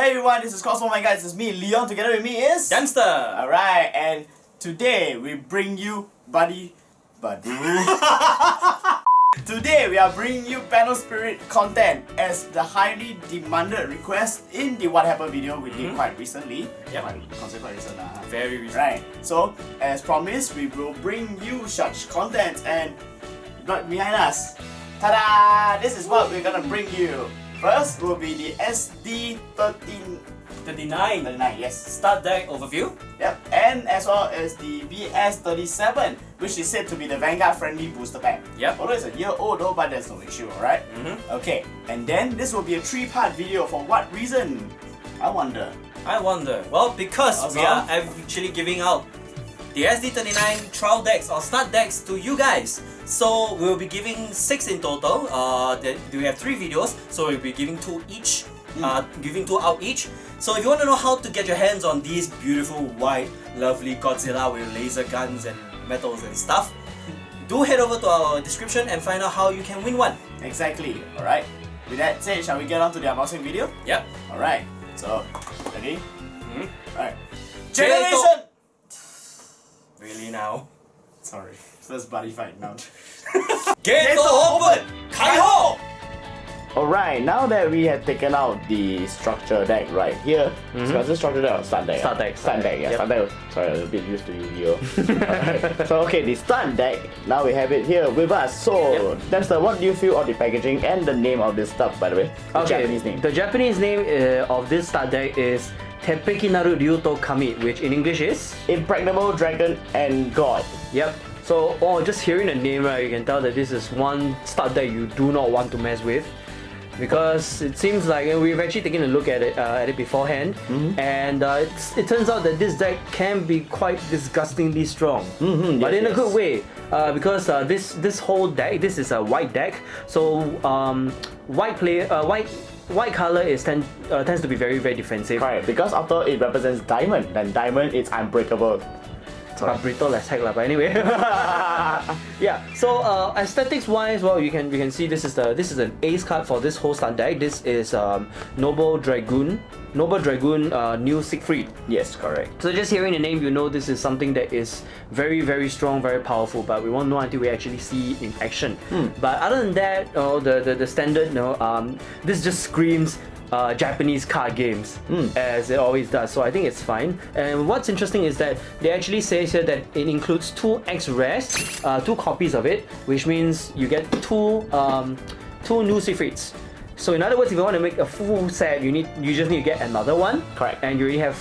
Hey everyone, this is Cosmo My Guys, it's me, Leon, together with me is... Dempster! Alright, and today we bring you Buddy... Buddy... today we are bringing you Battle Spirit content as the highly demanded request in the What Happened video we did Mhm. quite recently. Yep. Quite, consider quite recent lah. Very recent. Right, so as promised, we will bring you such content and right behind us. Ta-da! This is what we're gonna bring you. First will be the SD1339, 39. yes. Start deck overview. Yep, and as well as the BS37, which is said to be the Vanguard friendly booster pack. Yep. Although it's a year old though, but there's no issue, alright? Mhm. Okay, and then this will be a three-part video. For what reason? I wonder. I wonder. Well, because we are Awesome. actually giving out the SD39 trial decks or start decks to you guys. So we'll be giving six in total. Uh, that we have three videos, so we'll be giving two each. Uh, giving two out each. So if you want to know how to get your hands on these beautiful white, lovely Godzilla with laser guns and metals and stuff, do head over to our description and find out how you can win one. Exactly, alright? With that said, shall we get on to the unboxing video? Yep. Alright, so, ready? Mhm. Alright. Generation! Generation! Really now? Sorry, first buddy fight now. Get open! Kaiho! Alright, now that we have taken out the structure deck right here, Mhm. so a structure deck or start deck? Start ah? deck, Start start deck, yeah, deck, start deck. Sorry, I was a bit used to Yu-Gi-Oh! Alright, so okay, the start deck, now we have it here with us. So, that's the what do you feel of the packaging and the name of this stuff, by the way? The Japanese name. The Japanese name uh, of this start deck is Tepekinaru Ryuto Kami, which in English is Impregnable Dragon and God. Yep. So, oh, just hearing the name, right, you can tell that this is one start that you do not want to mess with. Because it seems like and we've actually taken a look at it uh, at it beforehand, Mm-hmm. and uh, it's, it turns out that this deck can be quite disgustingly strong, Mhm, but yes, in a yes. good way. Uh, because uh, this this whole deck, this is a white deck, so um, white player, uh, white white color is tend, uh, tends to be very very defensive. Right, because after it represents diamond, then diamond is unbreakable. Uh, brittle as heck lah, but anyway. yeah. So uh, aesthetics wise, well, you can you can see this is the this is an ace card for this whole start deck. This is um, Noble Dragoon, Noble Dragoon, uh, new Siegfried. yes, correct. So just hearing the name, you know this is something that is very very strong, very powerful. But we won't know until we actually see it in action. But other than that, oh, the, the the standard, you know, um, this just screams. Uh, Japanese card games as it always does. So I think it's fine. And what's interesting is that they actually say here that it includes two X rares uh, two copies of it which means you get two um, two new Siegfrieds so in other words if you want to make a full set you need you just need to get another one. Correct. and you already have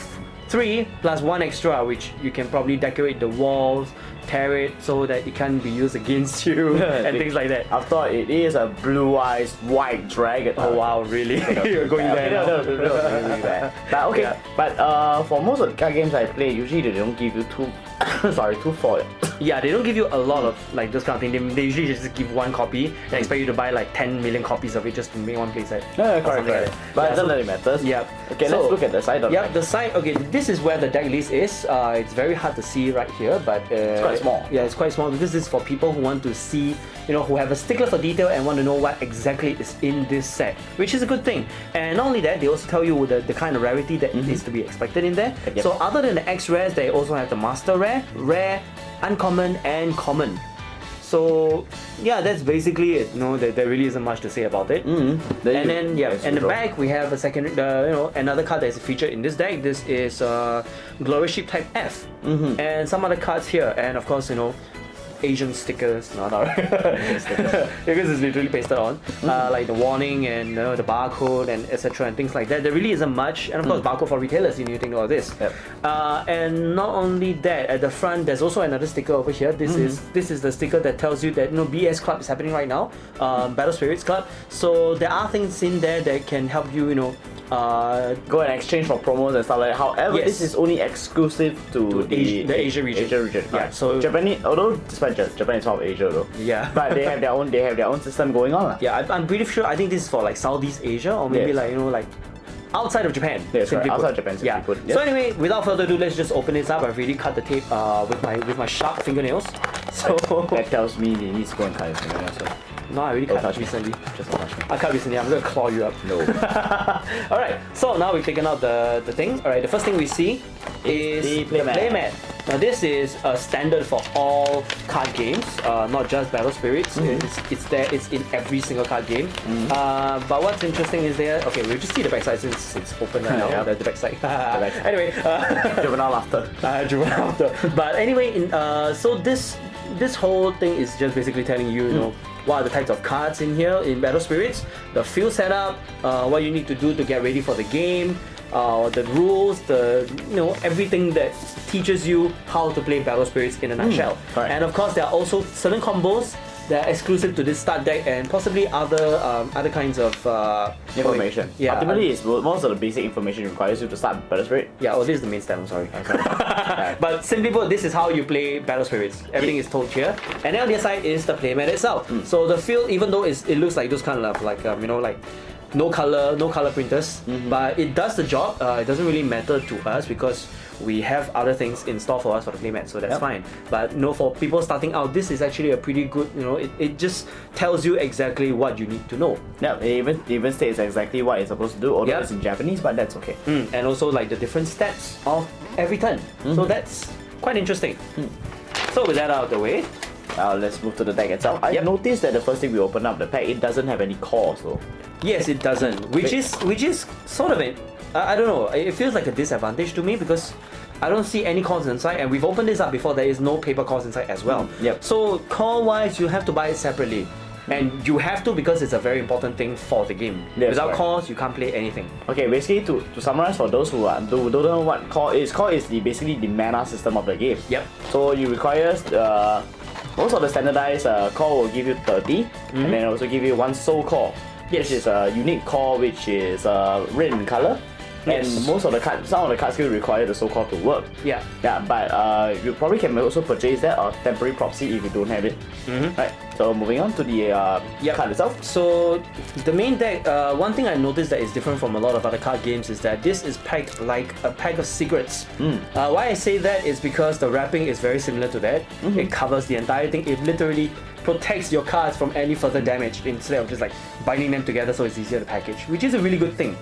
three plus one extra which you can probably decorate the walls tear it so that it can be used against you and things like that I thought it is a blue eyes white dragon. oh wow really you're going there no, no, no, no. But okay, but uh, for most of the card games I play, usually they don't give you two, sorry, two foil. Yeah they don't give you a lot of like this kind of thing they, they usually just give one copy and expect you to buy like 10 million copies of it just to make one playset Yeah, or correct, like correct. that. But Yeah, it doesn't really matter. Yep. Okay, So- let's look at the side of Yep, the the side. Okay, this is where the deck list is. Uh, it's very hard to see right here, but uh, it's quite small. Yeah, it's quite small. This is for people who want to see, you know, who have a stickler for detail and want to know what exactly is in this set, which is a good thing. And not only that, they also tell you the, the kind of rarity that is to be expected in there. Yep. So other than the X rares, they also have the Master Rare, Rare, Uncommon, and Common. So yeah, that's basically it. No, there, there really isn't much to say about it. Mm, there And then yeah, and the back we have a second, uh, you know, another card that is featured in this deck. This is uh, Glorious Ship Type F, Mhm. and some other cards here, and of course you know, Asian stickers. No, no, because it's literally pasted on, Mm-hmm. uh, like the warning and you know, the barcode and etc. and things like that. There really isn't much, and of course barcode for retailers. You need to know all this. Mm. Yep. Uh, and not only that, at the front there's also another sticker over here. This Mm-hmm. is this is the sticker that tells you that you know BS Club is happening right now, um, Battle Spirits Club. So there are things in there that can help you, you know, uh, Go and exchange for promos and stuff like that. However, Yes. this is only exclusive to, To the, Asia- the Asia region. Asia region. Yeah, right. so- Japanese, although Ja- Japan is part of Asia though. Yeah. But they have their own. They have their own system going on. yeah, I, I'm pretty sure. I think this is for like Southeast Asia or maybe Yes. like you know like outside of Japan. Yes, right, outside Japan, Yeah. put, So anyway, without further ado, let's just open this up. I've already cut the tape uh, with my with my sharp fingernails. So That tells me he needs to go and cut fingernails. So no, I already don't cut touch me. recently. Just touch me. I cut recently. I'm gonna claw you up. No. All right. So now we've taken out the the thing. All right. The first thing we see is the playmat. playmat. Now this is a standard for all card games, uh, not just Battle Spirits. Mm-hmm. It's, it's there. It's in every single card game. Uh, but what's interesting is there. Okay, we'll just see the backside since it's open right now. Yeah. The, the backside. backside. anyway. Uh, Juvenile laughter. uh, driven after. But anyway, in, uh, so this this whole thing is just basically telling you, you know, what are the types of cards in here in Battle Spirits, the field setup, uh, what you need to do to get ready for the game, uh, the rules, the you know everything that teaches you how to play Battle Spirits in a nutshell. correct. And of course, there are also certain combos that are exclusive to this start deck and possibly other um, other kinds of uh, Information. Yeah. Ultimately, it's most of the basic information requires you to start Battle Spirit. Yeah, oh, this is the main stem, I'm sorry. sorry. but simply put, this is how you play Battle Spirits. Everything is told here. And then on the other side is the playmat itself. Hmm. So the field, even though it's, it looks like those kind of like, um, you know, like no color, no color printers, Mm-hmm. but it does the job. Uh, it doesn't really matter to us because we have other things in store for us for the playmat, so that's Yep. fine. But know, for people starting out, this is actually a pretty good, you know, it, it just tells you exactly what you need to know. Yeah, it even it even states exactly what it's supposed to do, although Yeah. it's in Japanese, but that's okay. Mm, and also like the different steps of every turn. Mm-hmm. So that's quite interesting. Hmm. So with that out of the way, Uh, let's move to the deck itself. I Yep. noticed that the first thing we open up the pack, it doesn't have any cores though. yes, it doesn't, which is which is sort of it. I I don't know. It feels like a disadvantage to me because I don't see any cores inside, and we've opened this up before. There is no paper cores inside as well. Mm, yep. So core wise, you have to buy it separately. And you have to because it's a very important thing for the game. Yes, Without right. cores, you can't play anything. Okay, basically to, to summarize for those who are, who don't know what core is, core is the basically the mana system of the game. Yep. So you require uh, most of the standardized uh, core will give you 30 and then also give you one soul core. Mm-hmm. Yes. Which is a unique core which is uh, red in color. Yes. And most of the card, some of the cards will require the soul core to work. Yeah. Yeah, but uh, you probably can also purchase that or temporary proxy if you don't have it. Right. So moving on to the uh. Yep. card itself. So the main deck, uh, one thing I noticed that is different from a lot of other card games is that this is packed like a pack of secrets. Uh, why I say that is because the wrapping is very similar to that. It covers the entire thing. It literally protects your cards from any further damage instead of just like binding them together so it's easier to package, which is a really good thing.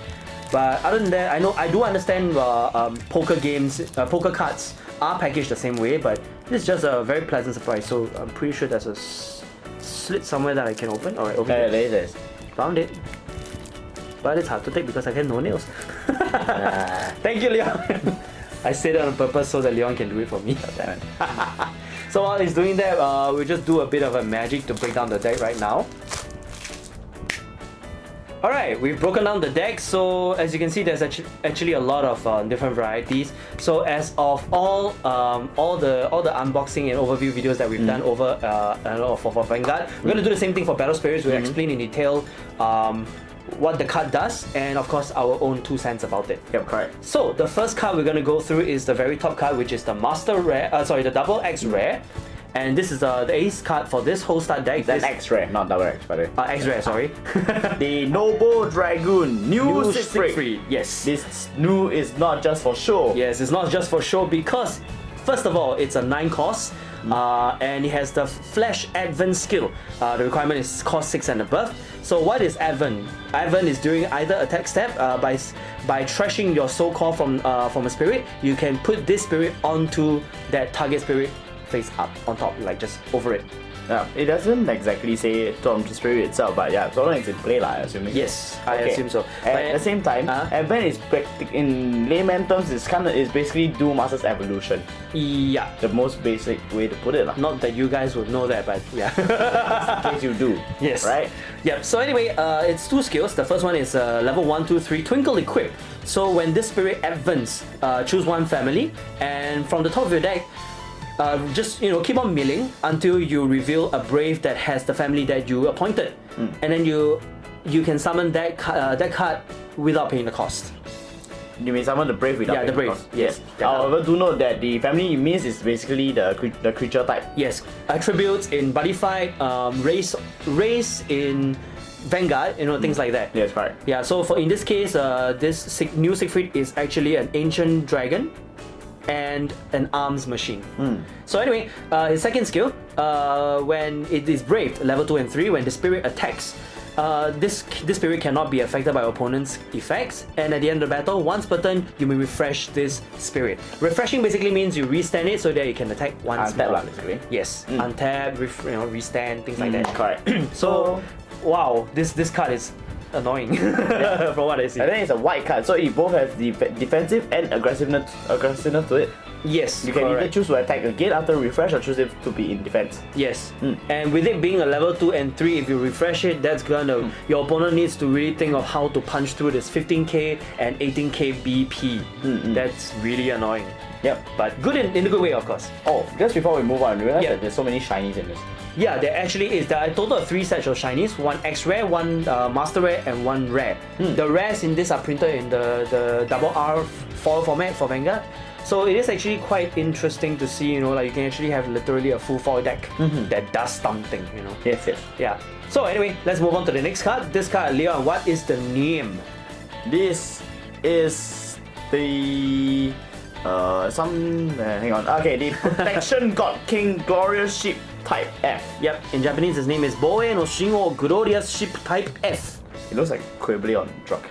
But other than that, I know I do understand uh, um, poker games, uh, poker cards are packaged the same way, but this is just a very pleasant surprise. So I'm pretty sure there's a slit somewhere that I can open. All right, over There it is. Found it. But it's hard to take because I have no nails. Thank you, Leon. I said it on purpose so that Leon can do it for me. So while he's doing that, uh, we'll just do a bit of a magic to break down the deck right now. Alright, we've broken down the deck, so as you can see there's actually a lot of uh, different varieties. So as of all um, all the all the unboxing and overview videos that we've done over uh, I don't know, for, for Vanguard, we're gonna do the same thing for Battle Spirits. We'll explain in detail um, what the card does and of course our own two cents about it. Yep, correct. So the first card we're gonna go through is the very top card, which is the Master Rare. Uh, sorry, the Double X Rare, and this is uh, the Ace card for this whole start deck. That's This- X Ray, not double X, by the way. Uh, X-Ray, sorry. The Noble Dragoon, new, New. Siegfried, Yes. This new is not just for show. Yes, it's not just for show because, first of all, it's a 9 cost uh, and it has the Flash Advent skill. Uh, the requirement is cost 6 and above. So, what is Advent? Advent is during either attack step uh, by by trashing your soul core from, uh, from a spirit, you can put this spirit onto that target spirit face up on top, like just over it. Yeah, it doesn't exactly say the spirit itself, but yeah, so long as it's in play, I assuming. Yes, I Okay. assume so. At the same time, Uh-huh. Advent is practic- in layman terms, it's kind of is basically Duel Masters Evolution, Yeah. the most basic way to put it, lah. Not that you guys would know that, but yeah. in case you do. Yes. Right. Yep. So anyway, uh, it's two skills. The first one is uh, level one, two, three, Twinkle Equip. So when this spirit advents, uh, choose one family, and from the top of your deck, uh, just you know keep on milling until you reveal a brave that has the family that you appointed, and then you you can summon that uh, that card without paying the cost. You mean summon the brave without Yeah, the brave, cost. yes. However, do note that the family it means is basically the the creature type. Yes, attributes in Buddyfight, um, race, race in Vanguard, you know, things like that. Yes, correct. Yeah, so for in this case, uh, this new Siegfried is actually an ancient dragon and an arms machine. So anyway, uh, his second skill, uh, when it is braved, level 2 and 3, when the spirit attacks, uh, this this spirit cannot be affected by opponent's effects, and at the end of the battle, once per turn, you may refresh this spirit. Refreshing basically means you restand it so that you can attack once Untap more. basically. Yes, untap, ref- you know, restand, things like that. Correct. So, wow, this this card is annoying from what I see. And then it's a white card, so it both has the defensive and aggressiveness aggressiveness to it. Yes, You can either choose to attack again after refresh or choose it to be in defense. Yes, Mm. and with it being a level two and three, if you refresh it, that's gonna Mm. your opponent needs to really think of how to punch through this 15k and 18k BP. Mm, That's really annoying, Yep. but good in, in a good way, of course. Oh, just before we move on, realize Yeah. that there's so many shinies in this. Yeah, there actually is. There are a total of three sets of shinies: one X rare, one uh, master rare, and one rare. Hmm. The rares in this are printed in the the double R foil format for Vanguard. So it is actually quite interesting to see. You know, like you can actually have literally a full foil deck Mm-hmm. that does something. You know. Yes, yes. Yeah. So anyway, let's move on to the next card. This card, Leon, what is the name? This is the uh some uh, hang on. Okay, the protection god king glorious ship type F. Yep, in Japanese, his name is Boe no Shingo Glorious Ship Type F. It looks like Quibbly on drug.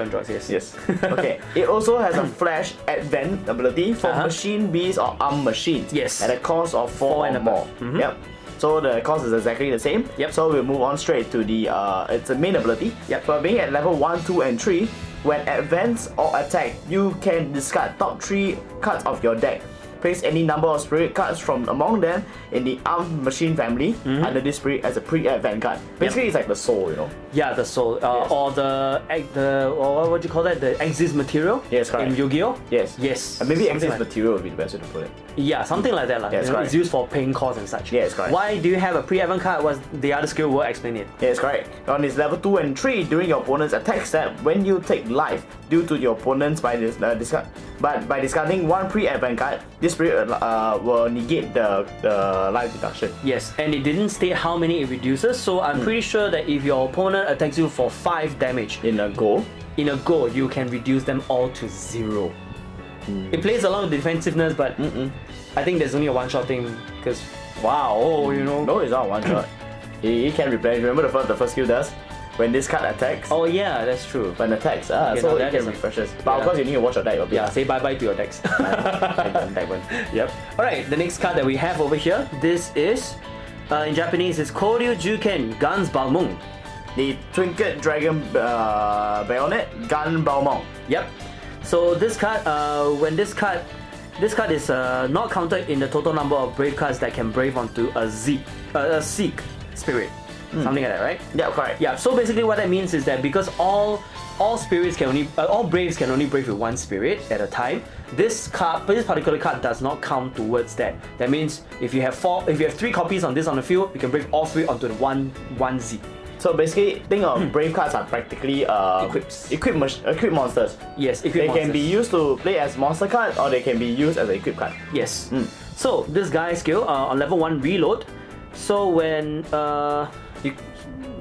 On drugs, yes. Yes. Okay. it also has a flash advent ability for Uh-huh. machine beasts or arm machines. Yes. At a cost of four, Four and more. Mhm. Yep. So the cost is exactly the same. Yep. So we'll move on straight to the uh it's a main ability. Yep. For being at level 1, 2, and 3, when advance or attack, you can discard top 3 cards of your deck. Place any number of spirit cards from among them in the armed machine family Mm-hmm. under this spirit as a pre-advent card. Basically, it's like the soul, you know. Yeah, the soul, uh, Yes. or the the or what would you call that? The Xyz material. Yes, correct. In Yu-Gi-Oh. Yes. Yes. And maybe Xyz like- material would be the best way to put it. Yeah, something like that, lah. Yes, You know. It's used for paying costs and such. Yes, correct. Why do you have a pre-event card? Was the other skill will explain it. Yes, correct. On his level 2 and 3, during your opponent's attack step, when you take life due to your opponent's by this, uh, discard, but by discarding one pre-advent card, this spirit uh, will negate the, the life deduction. Yes, and it didn't state how many it reduces, so I'm Hmm. pretty sure that if your opponent attacks you for 5 damage, In a go, in a go, you can reduce them all to 0. Hmm. It plays along with defensiveness, but I think there's only a one-shot thing, because wow, oh, you know. no, it's not one shot. he, he can replenish. Remember the first, the first skill does? When this card attacks, Oh yeah, that's true. when it attacks, ah, Okay, so it can refreshes. But of course, you need to watch your deck a bit. Yeah, say bye-bye to your decks. Yep. Alright, the next card that we have over here, this is, uh, in Japanese, is Koryu Juken Guns Balmung. The Trinket Dragon uh, Bayonet Gun Balmung. Yep. So this card, uh, when this card, this card is uh, not counted in the total number of brave cards that can brave onto a Zeke, uh, a Seek spirit, something like that, right? Yeah, correct. Yeah. So basically, what that means is that because all all spirits can only, uh, all braves can only brave with one spirit at a time. This card, this particular card does not count towards that. That means if you have four, if you have three copies on this on the field, you can brave all three onto the one one Z. So basically, think of brave cards are practically uh, Equips. equip, equip monsters. Yes, if They can be used to play as monster card or they can be used as an equip card. Yes. Mm. So this guy skill uh, on level one reload. So when uh you,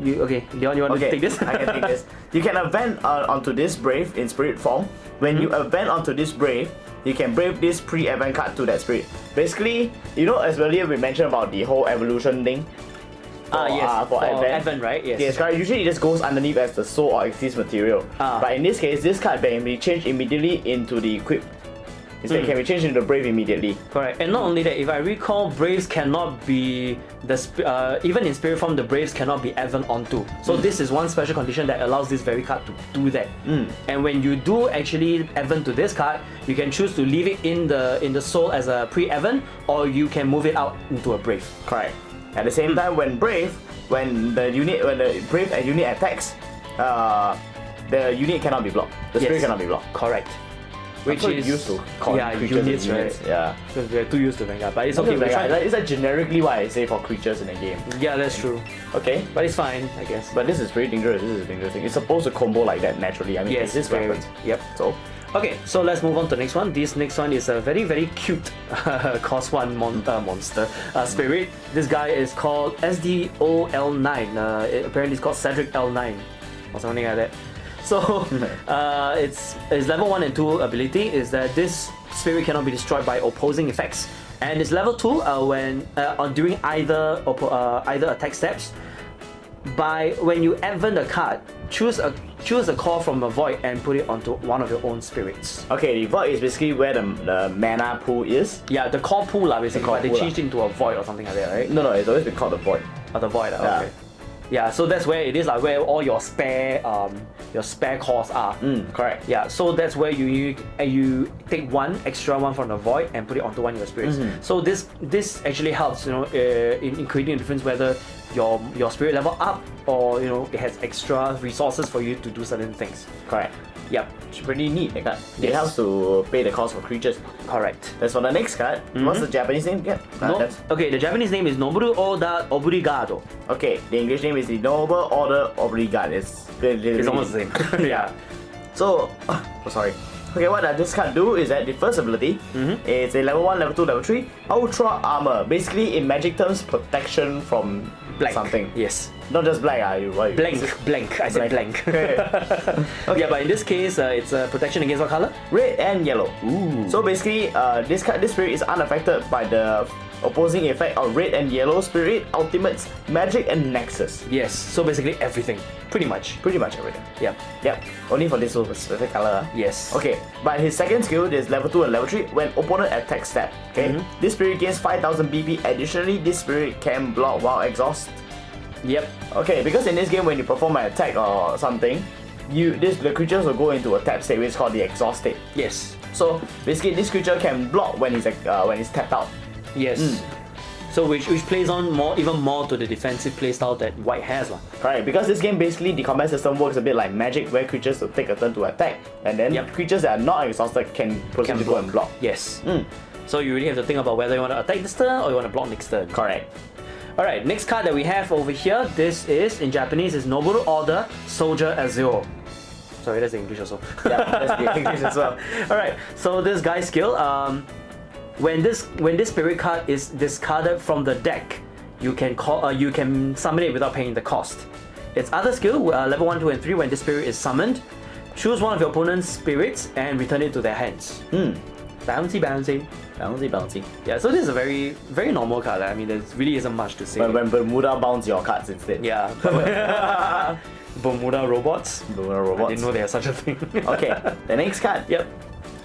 you okay, Leon, you want Okay, to take this? I can take this. You can event uh, onto this brave in spirit form. When you Mm-hmm. event onto this brave, you can brave this pre-event card to that spirit. Basically, you know, as earlier we mentioned about the whole evolution thing. Ah for, yes, uh, for, advent. Advent, right? Yes. Yes, correct. Usually it just goes underneath as the soul or Xyz material. Ah. But in this case, this card can be changed immediately into the equip. Instead, Mm. it can be changed into brave immediately. Correct. And not only that, if I recall, Braves cannot be the sp- uh, even in spirit form, the Braves cannot be Advent onto. So this is one special condition that allows this very card to do that. Mm. And when you do actually Advent to this card, you can choose to leave it in the in the soul as a pre-Advent, or you can move it out into a Brave. Correct. At the same Hmm. time, when brave, when the unit, when the brave unit attacks, uh, the unit cannot be blocked. The spirit Yes. cannot be blocked. Correct. Which is used to call yeah as units, right? Yeah. Because we're too used to Vanguard, but it's okay. Okay, like, is that generically what I say for creatures in a game. Yeah, that's true. Okay. But it's fine, I guess. But this is pretty dangerous. This is a dangerous thing. It's supposed to combo like that naturally. I mean, yes, it's this very- weapon. Yep. So, Okay, so let's move on to the next one. This next one is a very, very cute cost one mon- uh, monster uh, spirit. This guy is called SDOL9. Uh, it- apparently, it's called Cedric L9 or something like that. So, uh, its its level one and two ability is that this spirit cannot be destroyed by opposing effects, and its level two uh, when uh, on doing either uh, either attack steps by when you event a card, choose a choose a core from a void and put it onto one of your own spirits. Okay, the void is basically where the, the mana pool is. Yeah, the core pool lah basically, core but they pool changed into a void or something like that, right? No, no, it's always been called the void. Or the void, lah, Yeah. okay. Yeah, so that's where it is like where all your spare um your spare cores are. Mm, correct. Yeah, so that's where you you, uh, you take one extra one from the void and put it onto one of your spirits. Mm-hmm. So this this actually helps you know uh, in, in creating a difference whether your your spirit level up or you know it has extra resources for you to do certain things. Correct. Yep, It's pretty neat, that card. It helps to pay the cost for creatures. correct. That's for the next card. What's the Japanese name again? Uh, No, that's- okay, the Japanese name is Noboru Oda Obrigado. okay, the English name is the Noble Order Obrigado. It's, It's almost the same. yeah. So, oh, sorry. Okay, what does this card do is that the first ability is a level 1, level 2, level 3 Ultra Armor. Basically, in magic terms, protection from Blank. something. Yes. Not just black, ah. You, you- Blank, blank. I said blank. Yeah, but in this case, uh, it's uh, protection against what color? Red and yellow. Ooh. So basically, uh, this card, this spirit is unaffected by the opposing effect of red and yellow spirit, ultimates, magic, and nexus. Yes. So basically everything, pretty much. Pretty much everything. Yep. Yep. Only for this specific color. Yes. Okay, but his second skill is level 2 and level 3 when opponent attacks step. Okay, Mm-hmm. this spirit gains 5000 BP. Additionally, this spirit can block while exhaust. Yep. Okay, because in this game, when you perform an attack or something, you this the creatures will go into a tap state, which is called the exhaust state. Yes. So basically, this creature can block when he's uh, when he's tapped out. Yes. Mm. So which which plays on more even more to the defensive playstyle that White has lah. Right, because this game basically the combat system works a bit like Magic, where creatures will take a turn to attack, and then Yep. creatures that are not exhausted can proceed Can to go and block. Yes. Mm. So you really have to think about whether you want to attack this turn or you want to block next turn. Correct. All right. Next card that we have over here. This is in Japanese is Noboru Order Soldier Azure. Sorry, that's the English also. Yeah, that's the English as well. All right. So this guy's skill, um, when this when this spirit card is discarded from the deck, you can call uh, you can summon it without paying the cost. Its other skill, uh, level one, two, and three, when this spirit is summoned, choose one of your opponent's spirits and return it to their hands. Hmm. Bouncy, bouncy. Bouncy, bouncy. Yeah. So this is a very very normal card. I mean, there really isn't much to say. But when Bermuda bounce your cards instead. yeah. Bermuda robots. Bermuda I robots. didn't know they had such a thing. okay, the next card. Yep.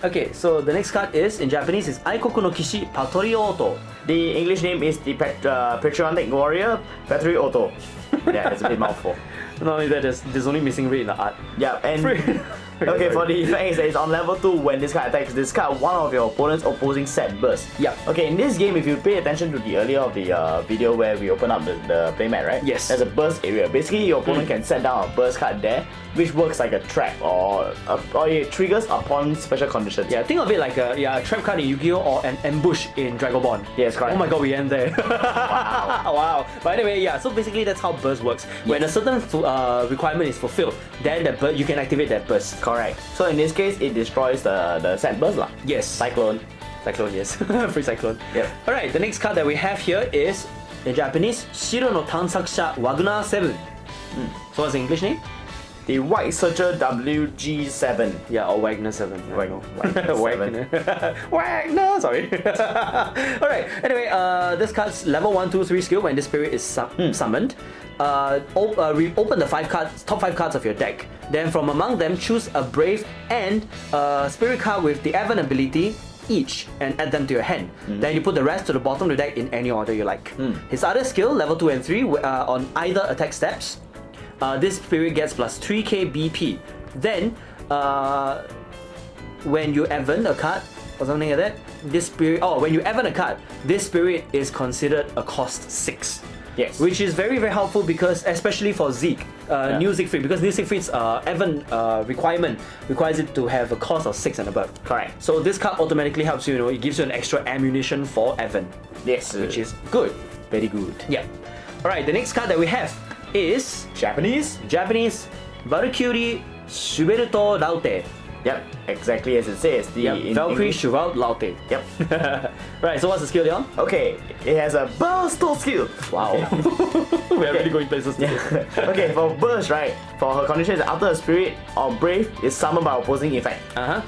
Okay, so the next card is in Japanese is Aikoku no Kishi Patrioto. The English name is the Pat- uh, Patriotic Warrior Auto. yeah, it's a bit mouthful. Not only that, there's, there's only missing red in the art. Yeah, and. okay, for the effect is that it's on level 2 when this card attacks, discard one of your opponent's opposing set burst. Yep. Okay, in this game, if you pay attention to the earlier of the uh, video where we open up the, the playmat, right? Yes. There's a burst area. Basically, your opponent can set down a burst card there, which works like a trap or, uh, or it triggers upon special conditions. Yeah, think of it like a yeah a trap card in Yu-Gi-Oh or an ambush in Dragon Ball. Yes, correct. Oh my god, we end there. wow. wow. But anyway, yeah. So basically, that's how burst works. When a certain uh, requirement is fulfilled, then the bur- you can activate that burst. Correct. So in this case, it destroys the, the set burst. lah. Yes. Cyclone. Cyclone, yes. Free Cyclone. Yep. Alright, the next card that we have here is, in Japanese, Shiro no Tansakusha Wagner 7. So what's the English name? The White Searcher WG7. Yeah, or Wagner 7. I Wag- don't know. Wagner Wagner. Wagner, sorry. Alright, anyway, uh, this card's level 1, 2, 3 skill when this spirit is sum- Hmm. summoned. Uh, op- uh, open the five cards, top five cards of your deck. Then from among them, choose a brave and a spirit card with the Evan ability each and add them to your hand. Hmm. Then you put the rest to the bottom of the deck in any order you like. His other skill, level 2 and 3, uh, on either attack steps, uh, this spirit gets plus 3k BP. Then, uh, when you event a card or something like that, this spirit, oh, when you event a card, this spirit is considered a cost 6. Yes. Which is very, very helpful because, especially for Zeke, uh, Yeah. new Siegfried, because new Siegfried's uh, event uh, requirement requires it to have a cost of 6 and above. Correct. So this card automatically helps you, you know, it gives you an extra ammunition for Evan, Yes. which is good. very good. Yeah. Alright, the next card that we have is Japanese. Japanese Valkyrie Shuberto Raute. Yep, exactly as it says. The Yep. Valkyrie Shurao Laute. Yep. right, so what's the skill, Leon? Okay, it has a burst skill. Wow. We're really going places today. okay, for burst, right? For her condition is after a spirit or brave is summoned by opposing effect. Uh huh.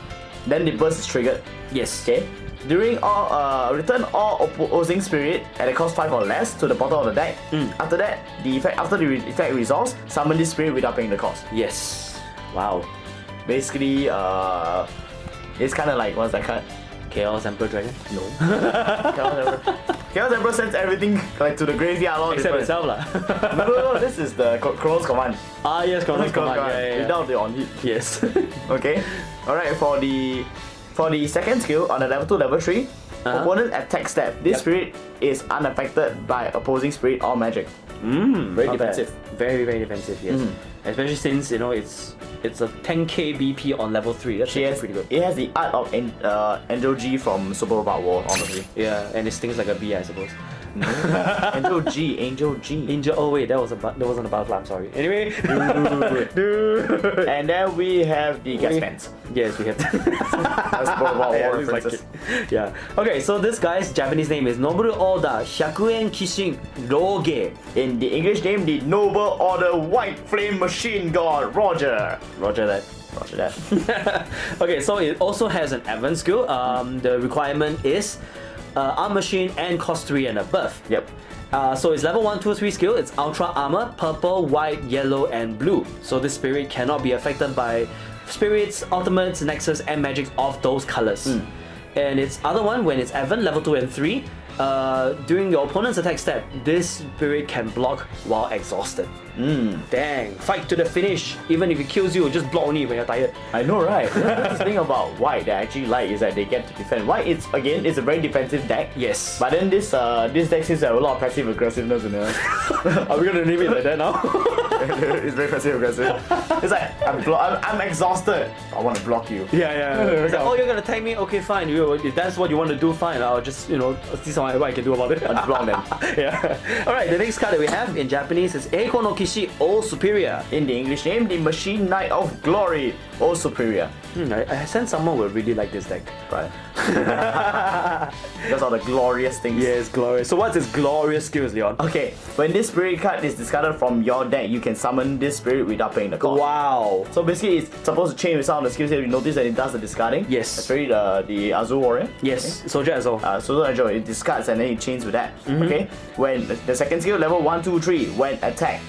Then the burst is triggered. Yes. Okay. During all uh, return all opposing spirit at a cost five or less to the bottom of the deck. After that, the effect after the re- effect resolves, summon this spirit without paying the cost. Yes. Wow. Basically, uh, it's kind of like what's that card? Chaos Emperor Dragon? No. Chaos Emperor. Chaos Emperor sends everything like to the graveyard. All Except itself lah. No, no, no, this is the Chronos command. ah yes, Chronos Command. Yeah, yeah, yeah. Without the on hit. Yes. Okay. Alright, for the for the second skill on the level 2, level 3, Uh-huh. opponent attack step. This Yep. spirit is unaffected by opposing spirit or magic. Mm, Very not bad. defensive. Very very defensive. Yes. Mhm. Especially since you know it's it's a 10k BP on level three. That's She actually has, pretty good. It has the art of An- uh, Angel G from Super Robot War, honestly. Yeah, and it stings like a bee, I suppose. Angel G, Angel G. Angel. Oh wait, that was a that wasn't a butterfly. I'm sorry. Anyway. Dude. and then we have the gas pants. Yes, we have. That's Robot yeah, like yeah. Okay, so this guy's Japanese name is Noboru Oda Hyakuen Kishin Roge. In the English name, the Noble Order White Flame Machine God, Roger. Roger that. Roger that. okay, so it also has an advanced skill. Um, the requirement is uh, arm machine and cost 3 and above. Yep. Uh, so it's level 1, 2, 3 skill. It's ultra armor, purple, white, yellow, and blue. So this spirit cannot be affected by spirits, ultimates, nexus, and magics of those colors. And its other one, when it's Evan, level 2 and 3, uh, during your opponent's attack step, this spirit can block while exhausted. Dang, fight to the finish. Even if it kills you, just block only when you're tired. I know, right? That's the thing about white that I actually like is that they get to defend. White, it's again, it's a very defensive deck. Yes. But then this uh this deck seems to have a lot of passive aggressiveness in it. Are we gonna name it like that now? it's very passive aggressive. It's like I'm, blo- I'm I'm exhausted. I want to block you. Yeah, yeah. It's like, oh, you're gonna tag me? Okay, fine. You, if that's what you want to do, fine. I'll just, you know, see some, what I can do about it. Just block them. yeah. Alright, the next card that we have in Japanese is Eiko no Kishi All Superior. In the English name, the Machine Knight of Glory, or Superior. Hmm, I, I sense someone will really like this deck. Right. Those are the glorious things. Yes, glorious. So what's its glorious skills, Leon? Okay, when this spirit card is discarded from your deck, you can summon this spirit without paying the cost. Wow. So basically, it's supposed to change with some of the skills here. You notice that it does the discarding. Yes. Especially the the Azul Warrior. Yes, Soldier well. Uh, so Angel, it discards and then it chains with that. Mm-hmm. Okay. When the, second skill, level one, two, three, when attack,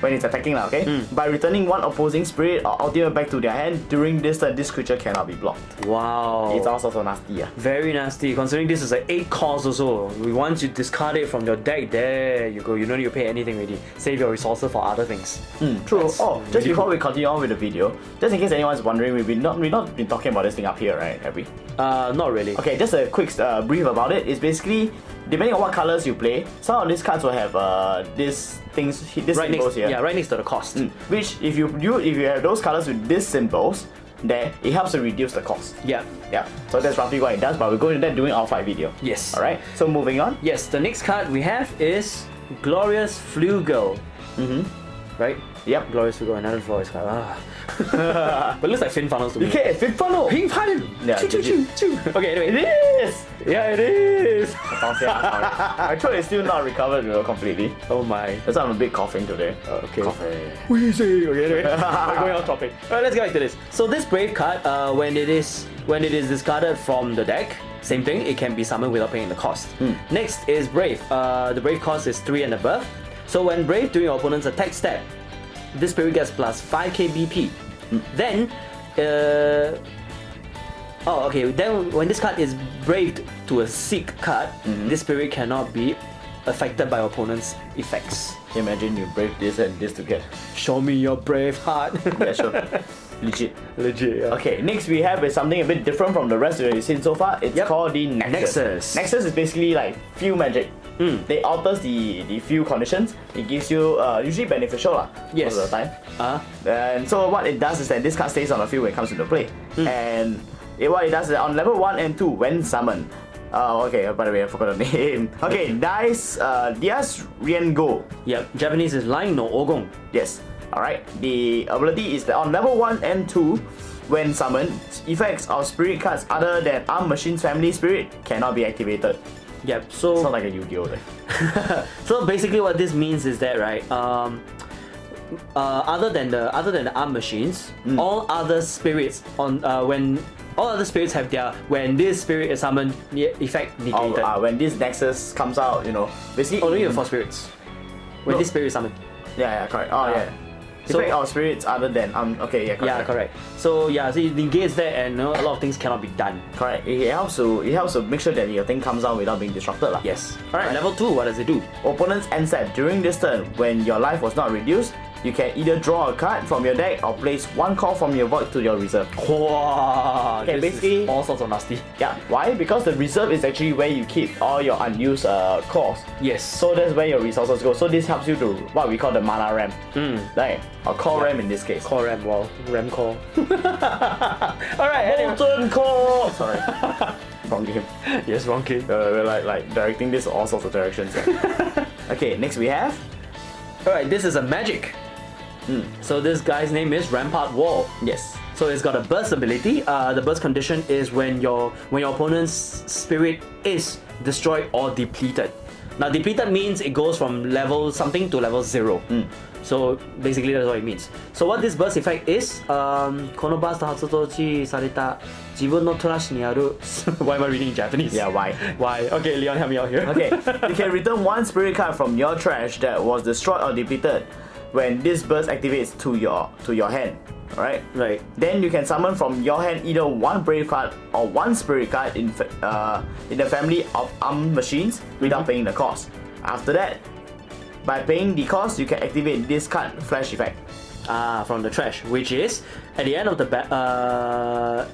when it's attacking now, okay. Mm. By returning one opposing spirit or ultimate back to their hand during this turn, this creature cannot be blocked. wow. It's also so nasty. Yeah. Very nasty, considering this is an 8 cost also. We want you discard it from your deck, there you go. You don't need to pay anything already. Save your resources for other things. Mm, true. That's oh, just really before we continue on with the video, just in case anyone's wondering, we've been not we've not been talking about this thing up here, right? Have we? Uh, not really. Okay, just a quick uh, brief about it. It's basically depending on what colors you play. Some of these cards will have uh these things, this Right symbols next, here. yeah, right next to the cost. Mm, Which if you you if you have those colors with these symbols, then it helps to reduce the cost. Yeah. Yeah. So that's roughly what it does. But we're going into that during our fight video. Yes. All right. So moving on. Yes, the next card we have is Glorious Flugel. Mm-hmm. Right? Yep. Glorious Flugel, another glorious card. Ah. but it looks like fin funnels to me. Get fit funnel. Ping funnel! Yeah, Choo, choo, choo, choo. Okay, anyway. is. Yeah, it is! My throat is still not recovered know, completely. Oh my. That's why I'm a bit coughing today. Okay. Coughing. Wheezy. Okay, anyway. We're going off topic. Alright, let's get back to this. So this brave card, uh, when it is when it is discarded from the deck, same thing, it can be summoned without paying the cost. Next is Brave. Uh, the Brave cost is 3 and above. So when Brave during your opponent's attack step, this spirit gets plus 5k BP. Then, uh, oh okay, then when this card is braved to a sick card, this spirit cannot be affected by opponent's effects. Imagine you brave this and this together. Show me your brave heart. Yeah, sure. Legit. Legit. Yeah. Okay, next we have is something a bit different from the rest that you've seen so far. It's Yep. called the Nexus. Nexus. Nexus is basically like field magic. Mm. They alters the, the field conditions. It gives you uh, usually beneficial lah, Yes. most of the time. Uh, And so what it does is that this card stays on the field when it comes into play. Hmm. And it, what it does is that on level 1 and 2, when summoned, Oh, okay, by the way, I forgot the name. Okay, Dice, uh, Diaz Riengo. yep. Japanese is Line no Ogon. Yes. Alright. The ability is that on level 1 and 2, when summoned, effects of spirit cards other than Arm Machine's family spirit cannot be activated. Yep. So It's not like a Yu-Gi-Oh! Like. so basically, what this means is that right. Um, uh, other than the other than the arm machines, Mm. all other spirits on uh, when all other spirits have their when this spirit is summoned, the effect negated. uh, when this Nexus comes out, you know, basically. Only for spirits. When No. this spirit is summoned. Yeah, yeah, correct. Oh, yeah. So- Effect of spirits other than um. Okay, yeah, correct. Yeah, correct. So yeah, so it negates that, and you know, a lot of things cannot be done. Correct. It, helps to it helps to make sure that your thing comes out without being disrupted, lah. Yes. All right. Right. Level two. What does it do? Opponent's end step during this turn, when your life was not reduced, you can either draw a card from your deck or place one card from your void to your reserve. Wow. Okay, this is basically- all sorts of nasty. Yeah. Why? Because the reserve is actually where you keep all your unused uh, cores. Yes. So that's where your resources go. So this helps you to what we call the mana ramp, Mm. right? Or core RAM in this case. Core RAM. Wow. RAM core. all right. Anyway. Core. Sorry. Wrong game. Yes. Wrong kid. Uh, we're like like directing this all sorts of directions. yeah. okay. Next we have. Alright, this is a magic. So this guy's name is Rampart Wall. Yes. So it's got a burst ability. Uh, the burst condition is when your when your opponent's spirit is destroyed or depleted. Now depleted means it goes from level something to level zero. So basically that's what it means. So what this burst effect is, um, このバースト発動時された自分のトラッシュにある Why am I reading in Japanese? Yeah. Why? Why? Okay, Leon, help me out here. Okay, you can return one spirit card from your trash that was destroyed or depleted when this burst activates to your to your hand. Alright? Right. Then you can summon from your hand either one brave card or one spirit card in uh, in the family of armed machines without paying the cost. After that, by paying the cost, you can activate this card flash effect. Ah, from the trash, which is at the end of the ba- uh,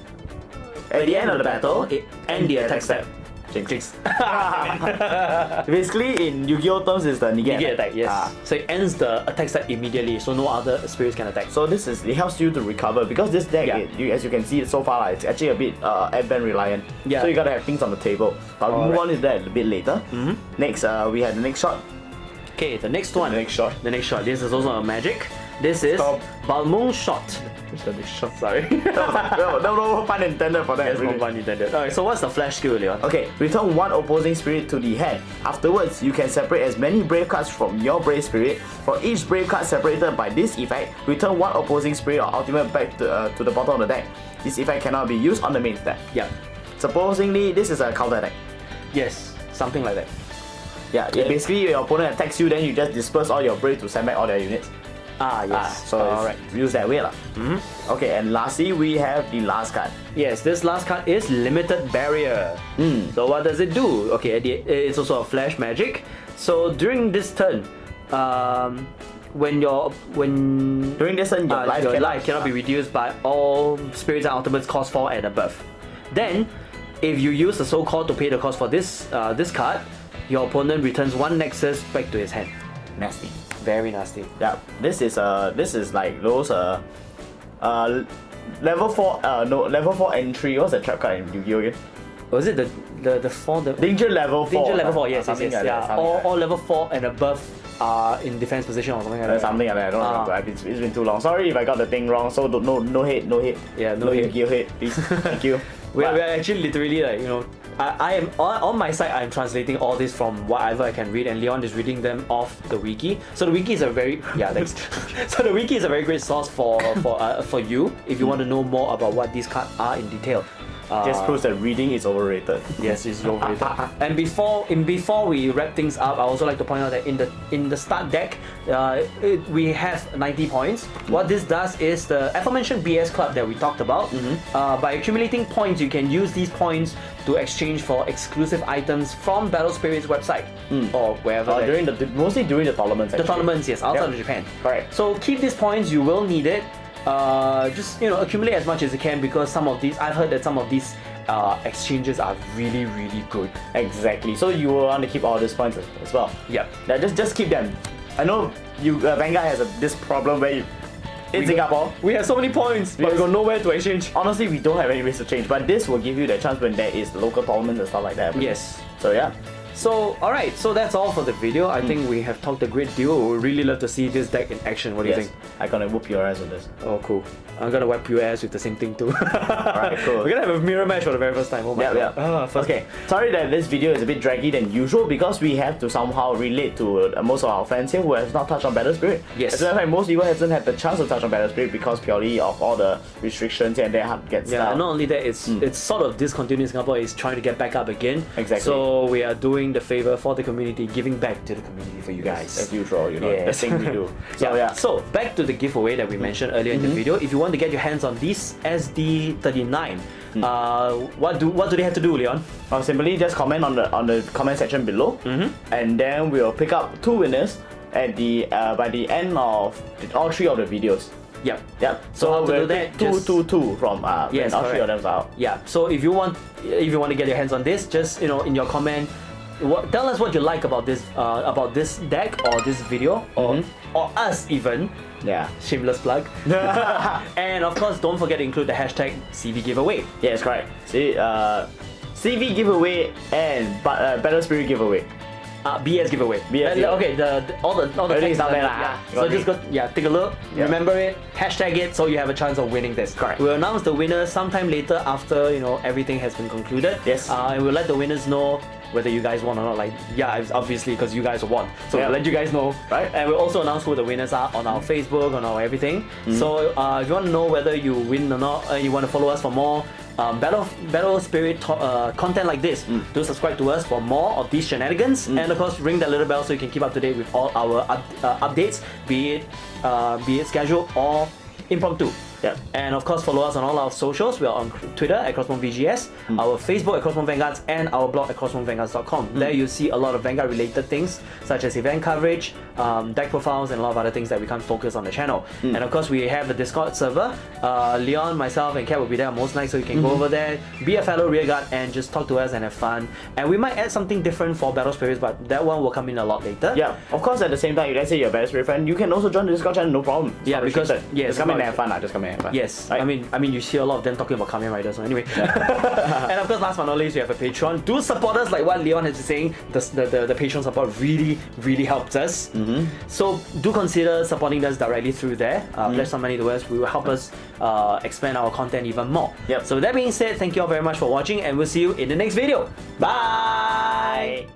At the end of the battle, it end the attack step. Jinx. Basically, in Yu-Gi-Oh terms, is the negate, Negate attack, yes. Ah. So it ends the attack step immediately, so no other spirits can attack. So this is it helps you to recover because this deck, Yeah. it, you, as you can see so far, like, it's actually a bit uh, advent reliant. Yeah. So you gotta have things on the table. But we'll move on to that a bit later. Mhm. Next, uh, we have the next shot. Okay, the next one. The next shot. The next shot. This is also a magic. This is Stop. Balmung shot. What's the next shot? Sorry. no, no, no pun intended for that. That's no pun intended. Alright, so what's the flash skill, Leon? Okay, return one opposing spirit to the hand. Afterwards, you can separate as many brave cards from your brave spirit. For each brave card separated by this effect, return one opposing spirit or ultimate back to, uh, to the bottom of the deck. This effect cannot be used on the main deck. Yeah. Supposingly, this is a counter attack. Yes, something like that. Yeah, Yeah. basically your opponent attacks you, then you just disperse all your brave to send back all their units. Ah, yes. Ah, so Alright. it's use that way lah. Mhm. Okay, and lastly we have the last card. Yes, this last card is Limited Barrier. Mm. So what does it do? Okay, it's also a flash magic. So during this turn, um, when your when During this turn, your uh, life your cannot, life cannot be reduced by all spirits and ultimates cost four and above. Then, if you use the soul core to pay the cost for this uh, this card, your opponent returns one nexus back to his hand. nasty. Very nasty. Yeah, this is uh this is like those uh uh level four uh no level four entry. What's the trap card in Yu-Gi-Oh again? Was it the the the four the Danger level four. danger level uh, four? Yes, yes, yes. like yeah, all, like all level four and above are in defense position or something like that. Uh, something like that. I don't Ah. remember. I've It's been too long. Sorry if I got the thing wrong. So no no hate, no hate. Yeah, no hit. no hate. Yu-Gi-Oh hate, please. Thank you. We are, we are actually literally like you know. I, I am on, on my side. I'm translating all this from whatever I can read, and Leon is reading them off the wiki. So the wiki is a very yeah thanks. so the wiki is a very great source for for uh, for you if you want to know more about what these cards are in detail. Uh, just proves that reading is overrated. Yes, it's overrated. and before in before we wrap things up, I also like to point out that in the in the start deck, uh, it, we have 90 points. What this does is the aforementioned BS club that we talked about. Uh, by accumulating points, you can use these points to exchange for exclusive items from Battle Spirit's website or wherever. Uh, during the mostly during the tournaments. the actually. tournaments, yes, outside Yep. of Japan. Correct. So keep these points. You will need it. Uh, just you know, accumulate as much as you can because some of these, I've heard that some of these uh, exchanges are really, really good. Exactly. So you will want to keep all these points as- well. Yeah, just just keep them. I know you uh, Vanguard has a, this problem where you in We Singapore. We have so many points, but we got nowhere to exchange. Honestly, we don't have any ways to change, but this will give you the chance when there is local tournaments and stuff like that. Yes. So yeah. So, alright, so that's all for the video. I think we have talked a great deal. We would really love to see this deck in action. What do you Yes. think? I'm gonna whoop your ass with this. Oh, cool. I'm gonna wipe your ass with the same thing too. Alright, cool. We're gonna have a mirror match for the very first time. Oh my Yeah, god. yeah. Ah, first Okay, sorry that this video is a bit draggy than usual because we have to somehow relate to uh, most of our fans here who have not touched on Battle Spirit. Yes. As a matter of fact, most people hasn't had the chance to touch on Battle Spirit because purely of all the restrictions and they have to get Yeah, and not only that, it's it's sort of discontinued in Singapore. It's trying to get back up again. Exactly. So we are doing the favor for the community, giving back to the community for you guys. As usual, you know, Yes. the thing we do. So yeah. yeah. So back to the giveaway that we mentioned earlier in the video. If you want to get your hands on this SD39, uh, what do what do they have to do, Leon? Or simply just comment on the on the comment section below, and then we'll pick up two winners at the uh, by the end of the- all three of the videos. Yep. Yep. So how we'll do that, pick two, just- two, two from uh, Yes, all three of them out. Yeah. So if you want, if you want to get your hands on this, just you know, in your comment, tell us what you like about this, uh, about this deck or this video, or or us even. Yeah. Shameless plug. and of course, don't forget to include the hashtag CV giveaway. Yeah, Yes, correct. See, uh, CV giveaway and but uh, Battle Spirit giveaway. Uh, BS giveaway. BS Uh, giveaway. okay, the, the all the all the Everything's text there Yeah. ah. So just go, yeah, take a look. Yeah. Remember it. Hashtag it so you have a chance of winning this. Correct. We'll announce the winner sometime later after you know everything has been concluded. Yes. Uh, and we'll let the winners know whether you guys won or not. Like yeah, it's obviously because you guys won. So Yeah. we'll let you guys know. Right. And we'll also announce who the winners are on our Facebook, on our everything. Mm-hmm. So uh, if you want to know whether you win or not, uh, you want to follow us for more. Um, battle battle spirit to- uh, content like this Mm. do subscribe to us for more of these shenanigans and of course ring that little bell so you can keep up to date with all our up, uh, updates be it uh, be it scheduled or impromptu Yep. and of course follow us on all our socials we are on Twitter at CrossmoveVGS Mm. our Facebook at Crossmove Vanguards and our blog at CrossmoveVanguards.com Mm. there you see a lot of Vanguard related things such as event coverage um, deck profiles and a lot of other things that we can't focus on the channel Mm. and of course we have the Discord server uh, Leon myself and Kat will be there most nights so you can Mm-hmm. go over there be a fellow rearguard and just talk to us and have fun and we might add something different for Battle Spirits but that one will come in a lot later Yeah, of course. At the same time, let's say you're a Battle Spirit fan, you can also join the Discord channel, no problem. It's Yeah, because- yes, just come in and have fun. Just come in Yes, Right? I mean, I mean, you see a lot of them talking about Kamen Rider. So anyway, and of course, last but not least, we have a Patreon. Do support us, like what Leon has been saying. The the, the, the Patreon support really, really helps us. Mm-hmm. So do consider supporting us directly through there. Uh, Pledge some money to us. We will help us uh, expand our content even more. Yep. So with that being said, thank you all very much for watching, and we'll see you in the next video. Bye.